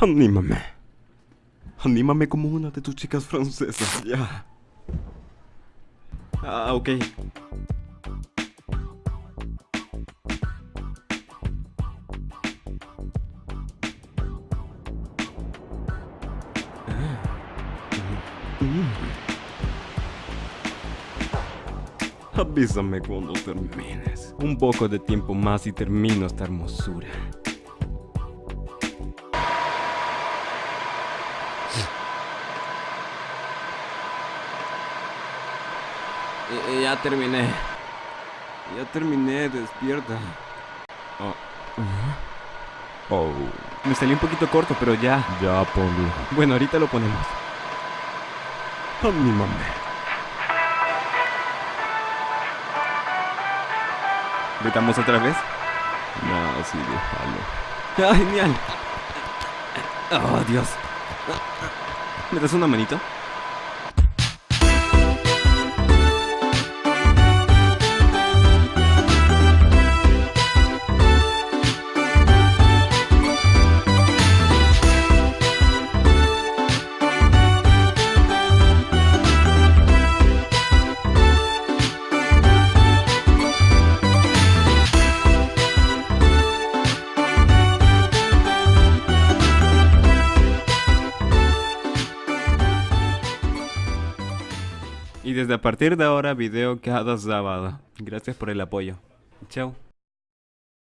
Anímame. Anímame como una de tus chicas francesas, ya. Ah, ok. Avísame cuando termines. Un poco de tiempo más y termino esta hermosura. Eh, Ya terminé. Ya terminé, despierta. Oh. Oh. Me salió un poquito corto, pero ya. Ya, ponlo. Bueno, ahorita lo ponemos. Anímame. ¿Gritamos otra vez? No, sí, déjalo. ¡Ah, genial! ¡Oh, Dios! ¿Me das una manito? Y desde a partir de ahora video cada sábado. Gracias por el apoyo. Chao.